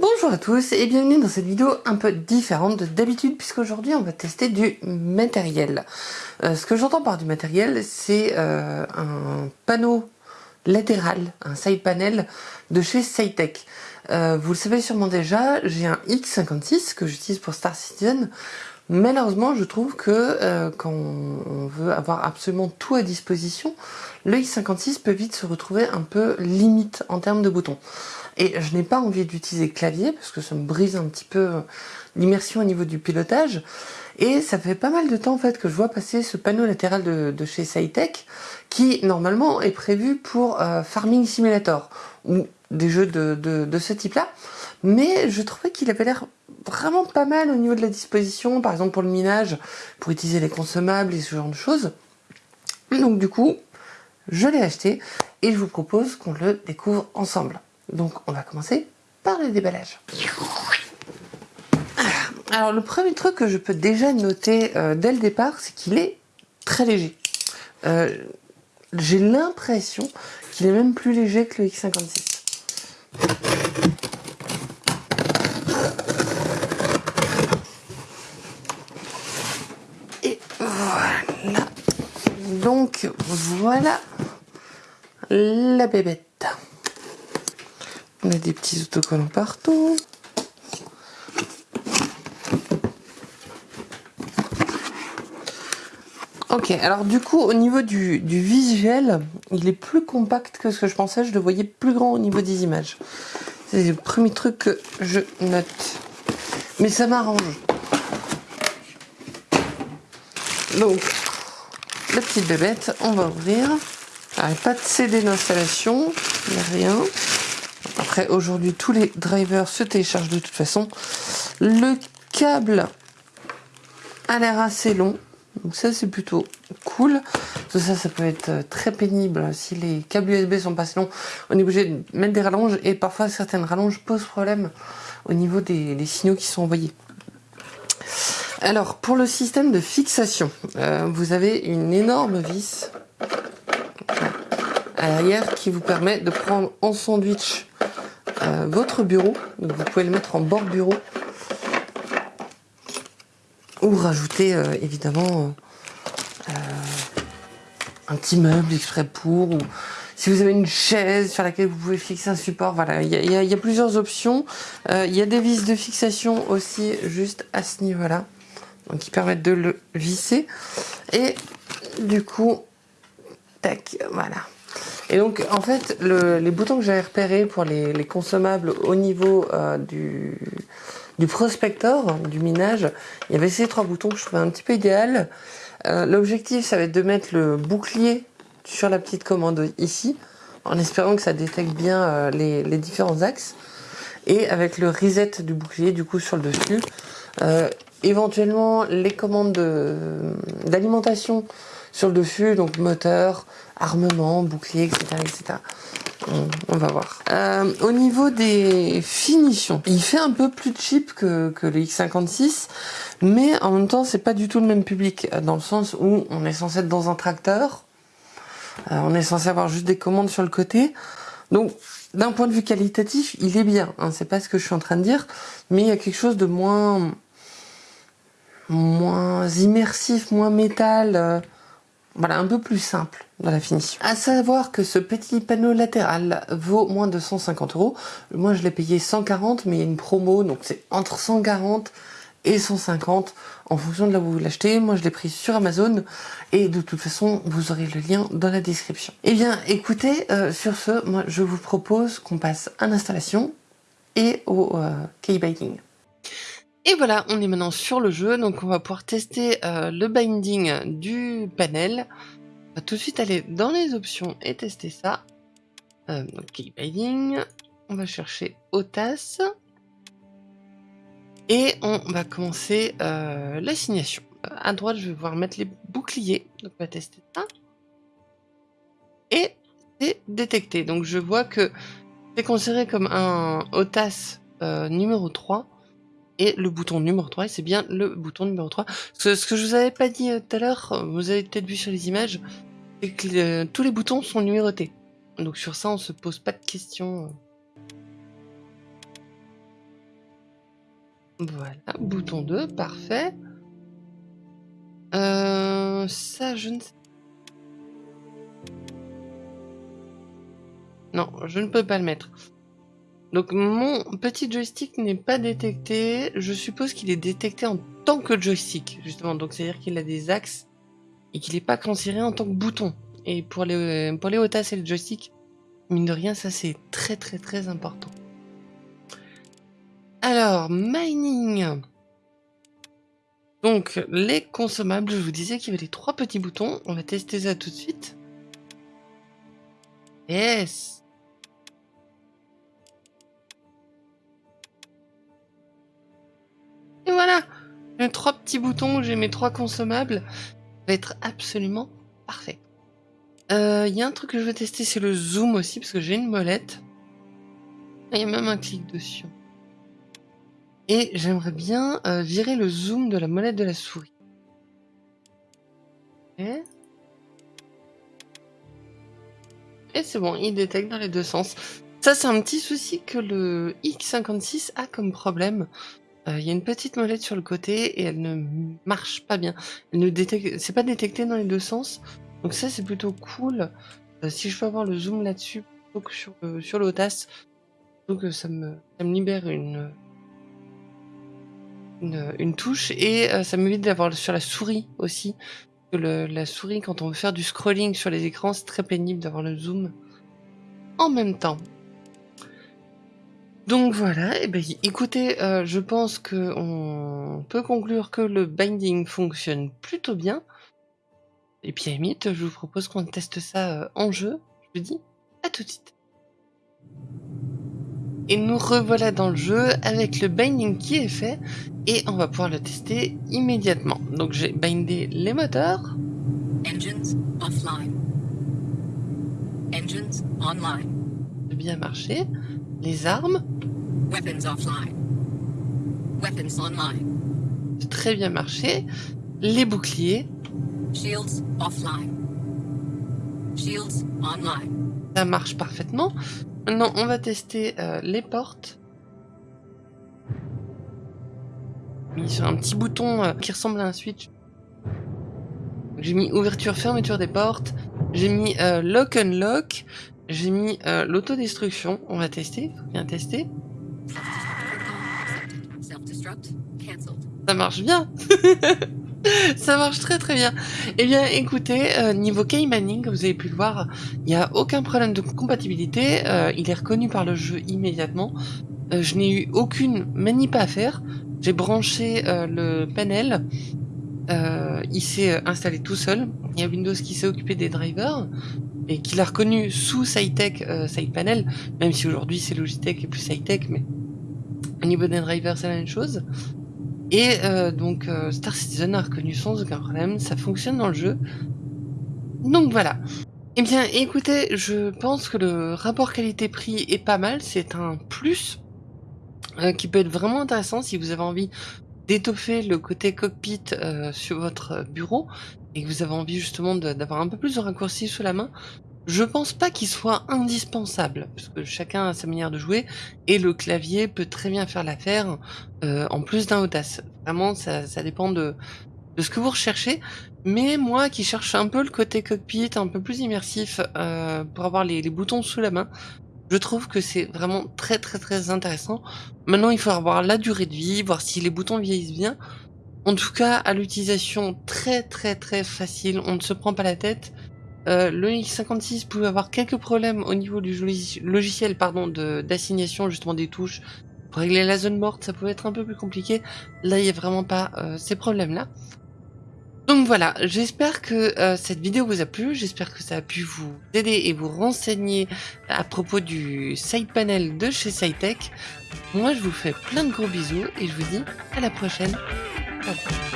Bonjour à tous et bienvenue dans cette vidéo un peu différente de d'habitude puisqu'aujourd'hui on va tester du matériel. Euh, ce que j'entends par du matériel c'est euh, un panneau latéral, un side panel de chez Cytec. Euh, vous le savez sûrement déjà, j'ai un X56 que j'utilise pour Star Citizen. Malheureusement, je trouve que quand on veut avoir absolument tout à disposition, le X56 peut vite se retrouver un peu limite en termes de boutons. Et je n'ai pas envie d'utiliser clavier parce que ça me brise un petit peu l'immersion au niveau du pilotage. Et ça fait pas mal de temps en fait que je vois passer ce panneau latéral de, chez Cytec qui normalement est prévu pour euh, Farming Simulator ou des jeux de, de ce type-là. Mais je trouvais qu'il avait l'air vraiment pas mal au niveau de la disposition, par exemple pour le minage, pour utiliser les consommables et ce genre de choses. Donc du coup, je l'ai acheté et je vous propose qu'on le découvre ensemble. Donc on va commencer par le déballage. Alors le premier truc que je peux déjà noter euh, dès le départ, c'est qu'il est très léger. Euh, j'ai l'impression qu'il est même plus léger que le X56. Et voilà. Donc voilà la bébête. On a des petits autocollants partout. Ok, alors du coup, au niveau du, visuel, il est plus compact que ce que je pensais. Je le voyais plus grand au niveau des images. C'est le premier truc que je note. Mais ça m'arrange. Donc, la petite bébête, on va ouvrir. pas de CD d'installation, il n'y a rien. Aujourd'hui, tous les drivers se téléchargent de toute façon. Le câble a l'air assez long. Donc ça, c'est plutôt cool. Ça, ça peut être très pénible si les câbles USB sont pas assez longs. On est obligé de mettre des rallonges et parfois certaines rallonges posent problème au niveau des, signaux qui sont envoyés. Alors, pour le système de fixation, euh, vous avez une énorme vis à l'arrière qui vous permet de prendre en sandwich euh, votre bureau. Donc vous pouvez le mettre en bord bureau. Ou rajouter euh, évidemment euh, un petit meuble exprès pour. Ou si vous avez une chaise sur laquelle vous pouvez fixer un support. Voilà, il y a, plusieurs options. Il y a des vis de fixation aussi juste à ce niveau-là. Donc qui permettent de le visser. Et du coup, tac, voilà. Et donc, en fait, les boutons que j'avais repérés pour les, consommables au niveau euh, du, prospector, du minage, il y avait ces trois boutons que je trouvais un petit peu idéal. Euh, l'objectif, ça va être de mettre le bouclier sur la petite commande ici, en espérant que ça détecte bien euh, les, les, différents axes. Et avec le reset du bouclier, du coup, sur le dessus. éventuellement, les commandes d'alimentation sur le dessus, donc moteur, armement, bouclier, etc. etc. On, va voir. Euh, au niveau des finitions, il fait un peu plus cheap que, que le X56, mais en même temps, c'est pas du tout le même public, dans le sens où on est censé être dans un tracteur, euh, on est censé avoir juste des commandes sur le côté, donc d'un point de vue qualitatif, il est bien. Hein, c'est pas ce que je suis en train de dire, mais il y a quelque chose de moins moins immersif, moins métal. Euh, voilà, un peu plus simple dans la finition. À savoir que ce petit panneau latéral vaut moins de 150 euros. Moi, je l'ai payé 140, mais il y a une promo, donc c'est entre 140 et 150 en fonction de là où vous l'achetez. Moi, je l'ai pris sur Amazon et de toute façon, vous aurez le lien dans la description. Eh bien, écoutez, euh, sur ce, moi, je vous propose qu'on passe à l'installation et au euh, key binding. Et voilà, on est maintenant sur le jeu, donc on va pouvoir tester euh, le binding du panel. On va tout de suite aller dans les options et tester ça. Euh, ok, binding, on va chercher OTAS. Et on va commencer euh, l'assignation. À droite, je vais pouvoir mettre les boucliers, donc on va tester ça. Et c'est détecté, donc je vois que c'est considéré comme un OTAS numéro 3 et le bouton numéro 3, c'est bien le bouton numéro 3. Ce, que je vous avais pas dit euh, tout à l'heure, euh, vous avez peut-être vu sur les images, c'est que euh, tous les boutons sont numérotés. Donc sur ça, on se pose pas de questions. Voilà, bouton 2, parfait. Euh, ça, je ne sais Non, je ne peux pas le mettre. Donc mon petit joystick n'est pas détecté. Je suppose qu'il est détecté en tant que joystick, justement. Donc c'est-à-dire qu'il a des axes et qu'il n'est pas considéré en tant que bouton. Et pour les, pour les et le joystick, mine de rien, ça c'est très très très important. Alors, mining. Donc, les consommables, je vous disais qu'il y avait les trois petits boutons. On va tester ça tout de suite. Yes Et voilà J'ai trois petits boutons, j'ai mes trois consommables. Ça va être absolument parfait. Il euh, y a un truc que je veux tester, c'est le zoom aussi, parce que j'ai une molette. Il y a même un clic dessus. Et j'aimerais bien euh, virer le zoom de la molette de la souris. Et c'est bon, il détecte dans les deux sens. Ça, c'est un petit souci que le X56 a comme problème. Euh, il y a une petite molette sur le côté et elle ne marche pas bien. C'est pas détecté dans les deux sens. Donc ça c'est plutôt cool. Euh, si je peux avoir le zoom là-dessus plutôt que sur, euh, sur l'OTAS, donc ça me, libère une, une, touche et ça m'évite d'avoir sur la souris aussi. Le, la souris quand on veut faire du scrolling sur les écrans c'est très pénible d'avoir le zoom en même temps. Donc voilà, et ben, écoutez, je pense que on peut conclure que le binding fonctionne plutôt bien. Et puis à limite, je vous propose qu'on teste ça euh, en jeu. Je vous dis à tout de suite. Et nous revoilà dans le jeu avec le binding qui est fait et on va pouvoir le tester immédiatement. Donc j'ai bindé les moteurs. Engines offline. Engines online. Bien marché. Les armes? Weapons offline. Weapons online. Très bien marché. Les boucliers. Shields offline. Shields online. Ça marche parfaitement. Maintenant, on va tester euh, les portes. Mis sur un petit bouton euh, qui ressemble à un switch. J'ai mis ouverture, fermeture des portes. J'ai mis euh, lock unlock. J'ai mis l'autodestruction. On va tester. Faut bien tester. Ça marche bien Ça marche très très bien. Eh bien écoutez, euh, niveau K-Manning, vous avez pu le voir, il n'y a aucun problème de compatibilité. Euh, il est reconnu par le jeu immédiatement. Euh, je n'ai eu aucune manip à faire. J'ai branché le panel. il s'est installé tout seul. Il y a Windows qui s'est occupé des drivers et qui l'a reconnu sous SciTech Side Panel, même si aujourd'hui c'est Logitech et plus SciTech, mais au niveau des drivers c'est la même chose. Et euh, donc euh, Star Citizen a reconnu sans aucun problème, ça fonctionne dans le jeu. Donc voilà. Eh bien écoutez, je pense que le rapport qualité-prix est pas mal, c'est un plus euh, qui peut être vraiment intéressant si vous avez envie d'étoffer le côté cockpit sur votre bureau et que vous avez envie justement d'avoir un peu plus de raccourcis sous la main. Je pense pas qu'il soit indispensable, parce que chacun a sa manière de jouer, et le clavier peut très bien faire l'affaire, euh, en plus d'un audace. Vraiment, ça, dépend de, ce que vous recherchez. Mais moi qui cherche un peu le côté cockpit, un peu plus immersif, euh, pour avoir les, les, boutons sous la main, je trouve que c'est vraiment très très très intéressant. Maintenant, il faut avoir la durée de vie, voir si les boutons vieillissent bien. En tout cas, à l'utilisation très très très facile, on ne se prend pas la tête. Euh, le X56 pouvait avoir quelques problèmes au niveau du logiciel d'assignation justement des touches. Pour régler la zone morte, ça pouvait être un peu plus compliqué. Là, il n'y a vraiment pas euh, ces problèmes-là. Donc voilà, j'espère que euh, cette vidéo vous a plu, j'espère que ça a pu vous aider et vous renseigner à propos du side panel de chez SciTech. Moi, je vous fais plein de gros bisous et je vous dis à la prochaine. Okay.